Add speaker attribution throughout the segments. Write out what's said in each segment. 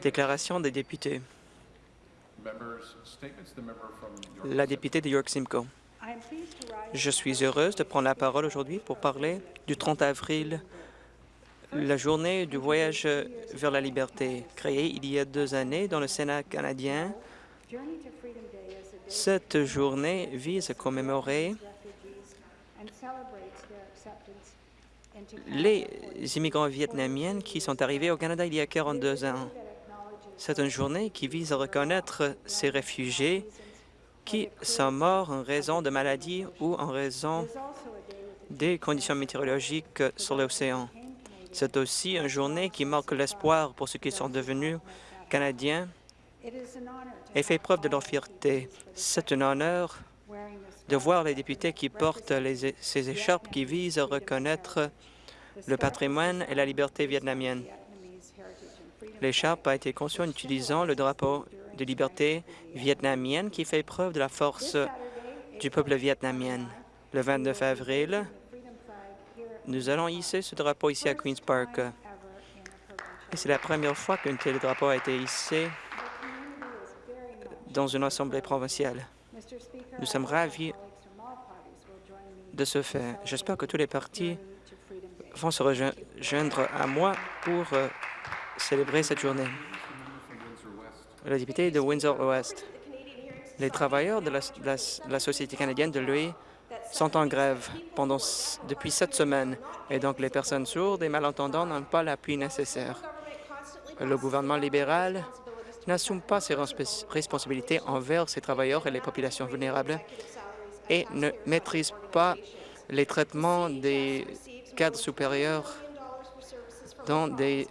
Speaker 1: Déclaration des députés. La députée de York Simcoe. Je suis heureuse de prendre la parole aujourd'hui pour parler du 30 avril, la journée du voyage vers la liberté, créée il y a deux années dans le Sénat canadien. Cette journée vise à commémorer les immigrants vietnamiens qui sont arrivés au Canada il y a 42 ans. C'est une journée qui vise à reconnaître ces réfugiés qui sont morts en raison de maladies ou en raison des conditions météorologiques sur l'océan. C'est aussi une journée qui marque l'espoir pour ceux qui sont devenus Canadiens et fait preuve de leur fierté. C'est un honneur de voir les députés qui portent les- ces écharpes qui visent à reconnaître le patrimoine et la liberté vietnamienne. L'écharpe a été conçue en utilisant le drapeau de liberté vietnamienne qui fait preuve de la force du peuple vietnamien. Le 29 avril, nous allons hisser ce drapeau ici à Queen's Park. C'est la première fois qu'un tel drapeau a été hissé dans une assemblée provinciale. Nous sommes ravis de ce fait. J'espère que tous les partis vont se rejoindre à moi pour euh, célébrer cette journée. Le député de Windsor-Ouest. Les travailleurs de la, Société canadienne de l'UE sont en grève depuis sept semaines et donc les personnes sourdes et malentendants n'ont pas l'appui nécessaire. Le gouvernement libéral n'assume pas ses respons- responsabilités envers ses travailleurs et les populations vulnérables et ne maîtrise pas les traitements des cadres supérieurs dans des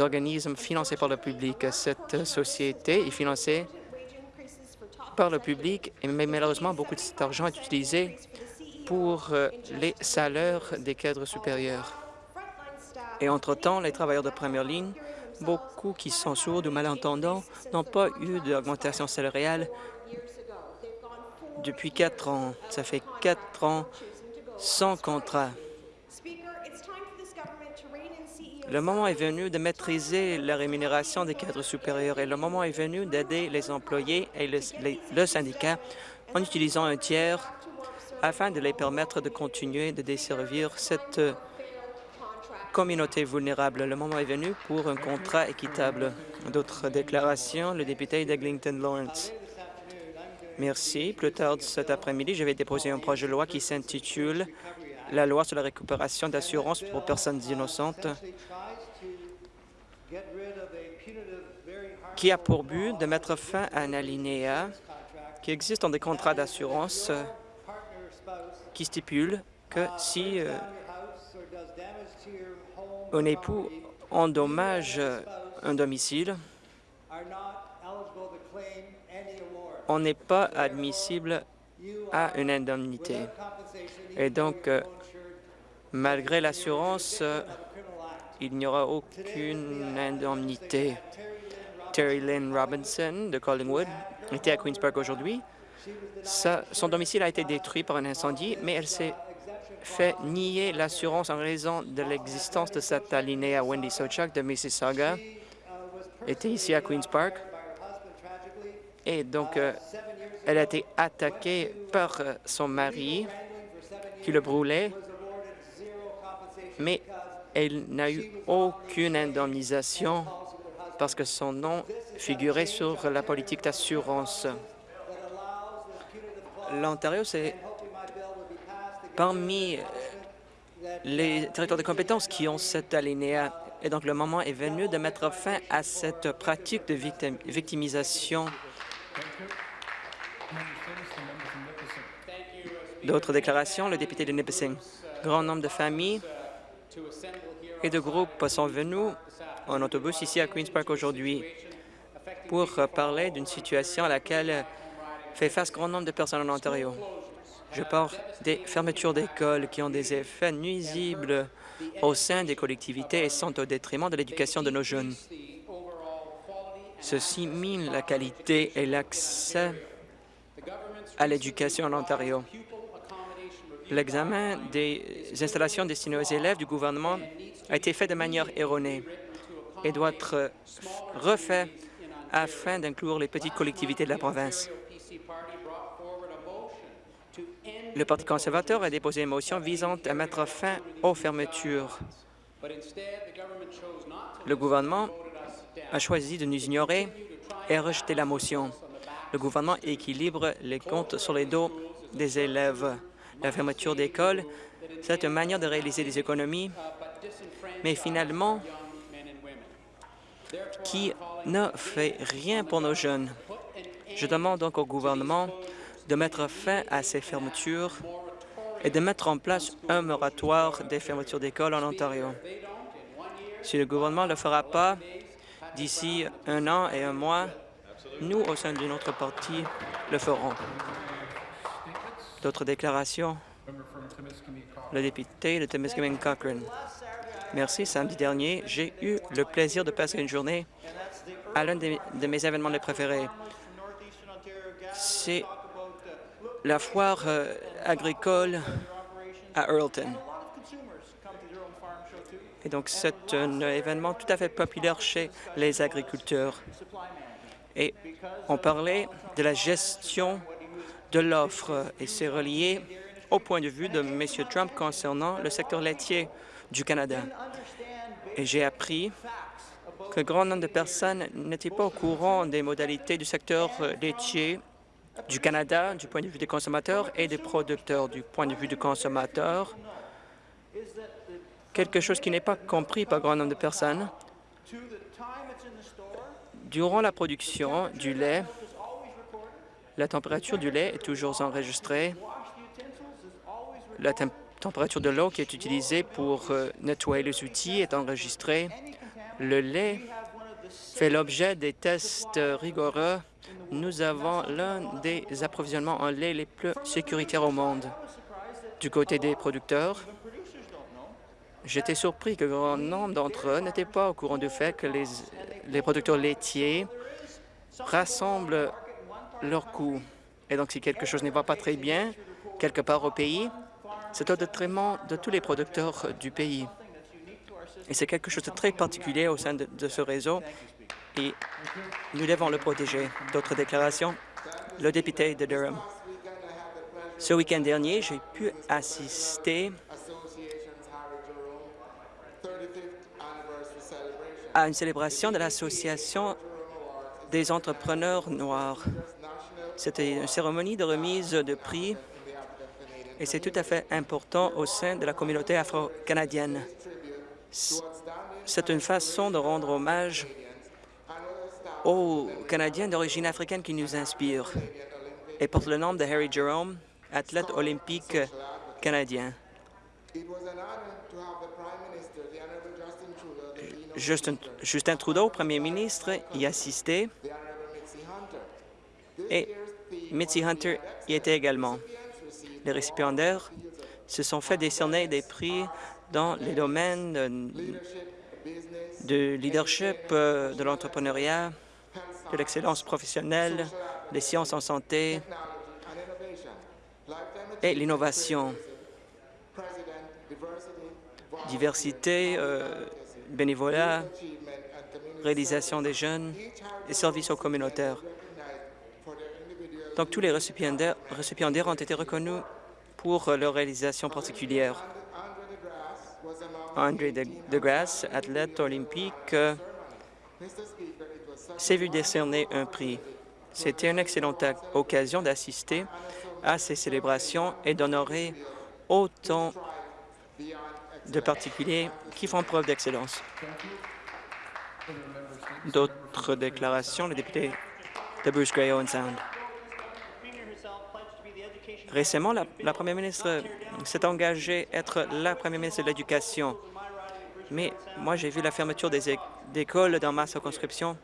Speaker 1: organismes financés par le public. Cette société est financée par le public, mais malheureusement, beaucoup de cet argent est utilisé pour euh, les salaires des cadres supérieurs. Et entre-temps, les travailleurs de première ligne, beaucoup qui sont sourds ou malentendants, n'ont pas eu d'augmentation salariale depuis quatre ans. Ça fait quatre ans sans contrat. Le moment est venu de maîtriser la rémunération des cadres supérieurs et le moment est venu d'aider les employés et le, le syndicat en utilisant un tiers afin de les permettre de continuer de desservir cette euh, communauté vulnérable. Le moment est venu pour un contrat équitable. D'autres déclarations, le député d'Eglinton Lawrence. Merci. Plus tard cet après-midi, je vais déposer un projet de loi qui s'intitule la loi sur la récupération d'assurance pour personnes innocentes qui a pour but de mettre fin à un alinéa qui existe dans des contrats d'assurance qui stipule que si euh, un époux endommage un domicile, on n'est pas admissible à une indemnité. Et donc, euh, malgré l'assurance, euh, il n'y aura aucune indemnité. Terry Lynn Robinson de Collingwood était à Queen's Park aujourd'hui. Son domicile a été détruit par un incendie, mais elle s'est fait nier l'assurance en raison de l'existence de cet alinéa. Wendy Sochak de Mississauga était ici à Queen's Park. Et donc, euh, elle a été attaquée par euh, son mari qui le brûlait, mais elle n'a eu aucune indemnisation parce que son nom figurait sur la politique d'assurance. L'Ontario, c'est parmi euh, les territoires de compétences qui ont cet alinéa. Et donc, le moment est venu de mettre fin à cette pratique de victim- victimisation. D'autres déclarations, le député de Nipissing. Grand nombre de familles et de groupes sont venus en autobus ici à Queen's Park aujourd'hui pour parler d'une situation à laquelle fait face grand nombre de personnes en Ontario. Je parle des fermetures d'écoles qui ont des effets nuisibles au sein des collectivités et sont au détriment de l'éducation de nos jeunes. Ceci mine la qualité et l'accès à l'éducation en Ontario. L'examen des installations destinées aux élèves du gouvernement a été fait de manière erronée et doit être refait afin d'inclure les petites collectivités de la province. Le Parti conservateur a déposé une motion visant à mettre fin aux fermetures. Le gouvernement a choisi de nous ignorer et a rejeté la motion. Le gouvernement équilibre les comptes sur les dos des élèves. La fermeture d'écoles, c'est une manière de réaliser des économies, mais finalement, qui ne fait rien pour nos jeunes. Je demande donc au gouvernement de mettre fin à ces fermetures et de mettre en place un moratoire des fermetures d'écoles en Ontario. Si le gouvernement ne le fera pas, d'ici un an et un mois, nous, au sein de notre parti, le ferons. D'autres déclarations? Le député de Timiskaming Cochrane. Merci. Samedi dernier, j'ai eu le plaisir de passer une journée à l'un de, mes événements préférés. C'est la foire euh, agricole à Earlton. Et donc, c'est un événement tout à fait populaire chez les agriculteurs. Et on parlait de la gestion de l'offre et c'est relié au point de vue de M. Trump concernant le secteur laitier du Canada. Et j'ai appris que grand nombre de personnes n'étaient pas au courant des modalités du secteur laitier du Canada du point de vue des consommateurs et des producteurs du point de vue du consommateur. Quelque chose qui n'est pas compris par grand nombre de personnes. Durant la production du lait, la température du lait est toujours enregistrée. La température de l'eau qui est utilisée pour euh, nettoyer les outils est enregistrée. Le lait fait l'objet des tests rigoureux. Nous avons l'un des approvisionnements en lait les plus sécuritaires au monde. Du côté des producteurs, j'étais surpris que grand nombre d'entre eux n'étaient pas au courant du fait que les, les producteurs laitiers rassemblent leurs coûts. Et donc, si quelque chose ne va pas très bien quelque part au pays, c'est au détriment de tous les producteurs du pays. Et c'est quelque chose de très particulier au sein de, de, ce réseau et nous devons le protéger. D'autres déclarations? Le député de Durham. Ce week-end dernier, j'ai pu assister à une célébration de l'Association des entrepreneurs noirs. C'était une cérémonie de remise de prix et c'est tout à fait important au sein de la communauté afro-canadienne. C'est une façon de rendre hommage aux Canadiens d'origine africaine qui nous inspirent et porte le nom de Harry Jerome, athlète olympique canadien. Justin, Trudeau, premier ministre, y assistait et Mitzi Hunter y était également. Les récipiendaires se sont fait décerner des prix dans les domaines de leadership, euh, de l'entrepreneuriat, de l'excellence professionnelle, des sciences en santé et l'innovation. Diversité, euh, bénévolat, réalisation des jeunes et services aux communautaires. Donc, tous les récipiendaires, ont été reconnus pour leur réalisation particulière. André DeGrasse, athlète olympique, s'est vu décerner un prix. C'était une excellente occasion d'assister à ces célébrations et d'honorer autant de particuliers qui font preuve d'excellence. D'autres déclarations, le député de Bruce Gray Owen Sound. Récemment, la, première ministre s'est engagée à être la première ministre de l'Éducation. Mais moi, j'ai vu la fermeture des écoles dans ma circonscription.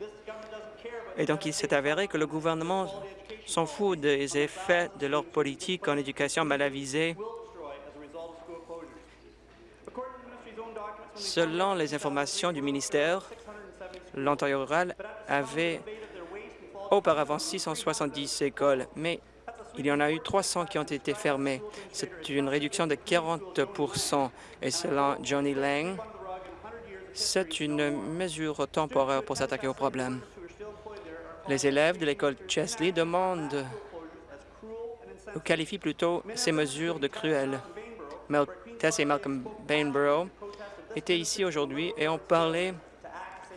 Speaker 1: Et donc, il s'est avéré que le gouvernement s'en fout des effets de leur politique en éducation mal avisée. Selon les informations du ministère, l'Ontario rural avait auparavant 670 écoles, mais il y en a eu 300 qui ont été fermées. C'est une réduction de 40% Et selon Johnny Lang, C'est une mesure temporaire pour s'attaquer au problème. Les élèves de l'école Chesley demandent ou qualifient plutôt ces mesures de cruelles. Mel Tess et Malcolm Bainborough étaient ici aujourd'hui et ont parlé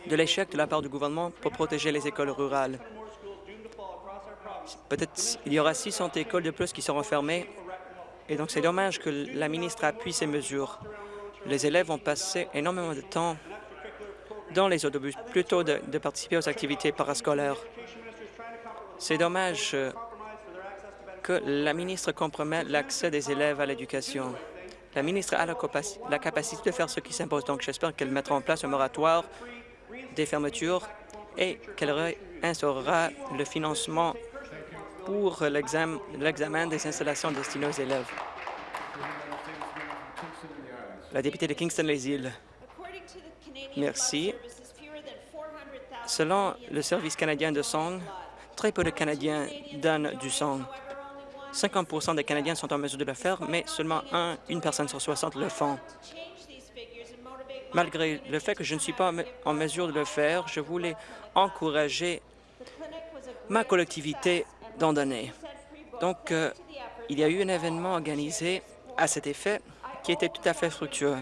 Speaker 1: de l'échec de la part du gouvernement pour protéger les écoles rurales. Peut-être il y aura 600 écoles de plus qui seront fermées et donc c'est dommage que la ministre appuie ces mesures. Les élèves ont passé énormément de temps dans les autobus plutôt de, de participer aux activités parascolaires. C'est dommage euh, que la ministre compromette l'accès des élèves à l'éducation. La ministre a la, capacité de faire ce qui s'impose, donc j'espère qu'elle mettra en place un moratoire des fermetures et qu'elle réinstaurera le financement pour l'examen des installations destinées aux élèves. La députée de Kingston-les-Îles. Merci. Selon le Service canadien de sang, très peu de Canadiens donnent du sang. 50% des Canadiens sont en mesure de le faire, mais seulement un, une personne sur 60 le font. Malgré le fait que je ne suis pas en mesure de le faire, je voulais encourager ma collectivité d'en donner. Donc, euh, il y a eu un événement organisé à cet effet qui était tout à fait fructueux.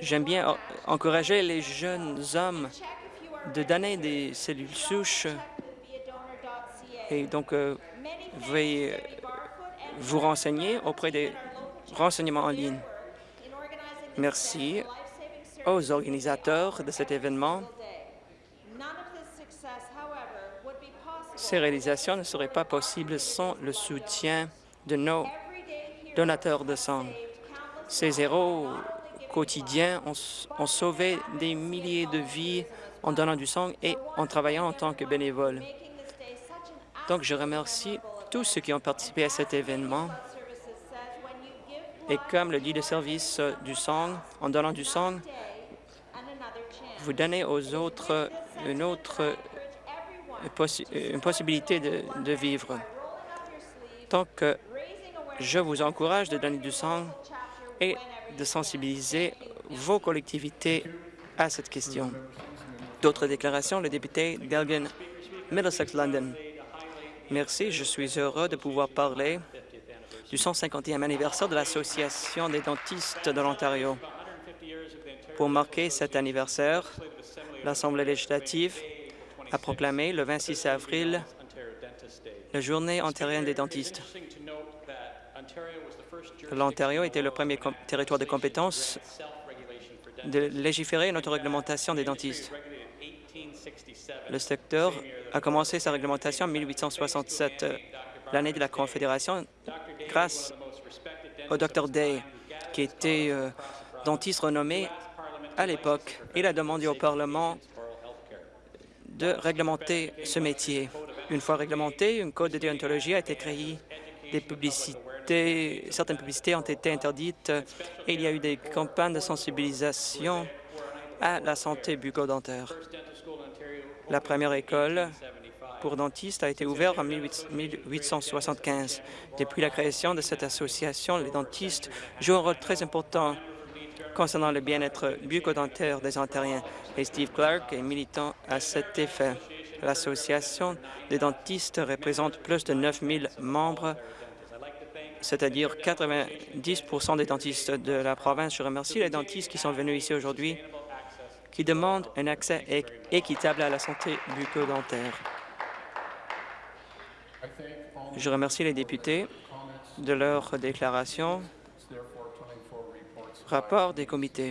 Speaker 1: J'aime bien encourager les jeunes hommes de donner des cellules souches et donc euh, veuillez vous renseigner auprès des renseignements en ligne. Merci aux organisateurs de cet événement. Ces réalisations ne seraient pas possibles sans le soutien de nos donateurs de sang. Ces héros quotidiens ont, ont sauvé des milliers de vies en donnant du sang et en travaillant en tant que bénévoles. Donc, je remercie tous ceux qui ont participé à cet événement. Et comme le dit le service du sang, en donnant du sang, vous donnez aux autres une autre une possibilité de, de vivre. Donc, je vous encourage de donner du sang et de sensibiliser vos collectivités à cette question. D'autres déclarations, le député d'Elgin, Middlesex London. Merci, je suis heureux de pouvoir parler du 150e anniversaire de l'Association des dentistes de l'Ontario. Pour marquer cet anniversaire, l'Assemblée législative a proclamé le 26 avril la Journée ontarienne des dentistes. L'Ontario était le premier territoire de compétence de légiférer une autoréglementation des dentistes. Le secteur a commencé sa réglementation en 1867, l'année de la Confédération, grâce au Dr Day, qui était euh, dentiste renommé à l'époque. Il a demandé au Parlement de réglementer ce métier. Une fois réglementé, un code de déontologie a été créé. Des publicités, certaines publicités ont été interdites et il y a eu des campagnes de sensibilisation à la santé bucco-dentaire. La première école pour dentistes a été ouverte en 1875. Depuis la création de cette association, les dentistes jouent un rôle très important concernant le bien-être bucco-dentaire des Ontariens et Steve Clark est militant à cet effet. L'association des dentistes représente plus de 9 000 membres, c'est-à-dire 90% des dentistes de la province. Je remercie les dentistes qui sont venus ici aujourd'hui qui demandent un accès équitable à la santé bucco-dentaire. Je remercie les députés de leur déclaration. Rapport des comités.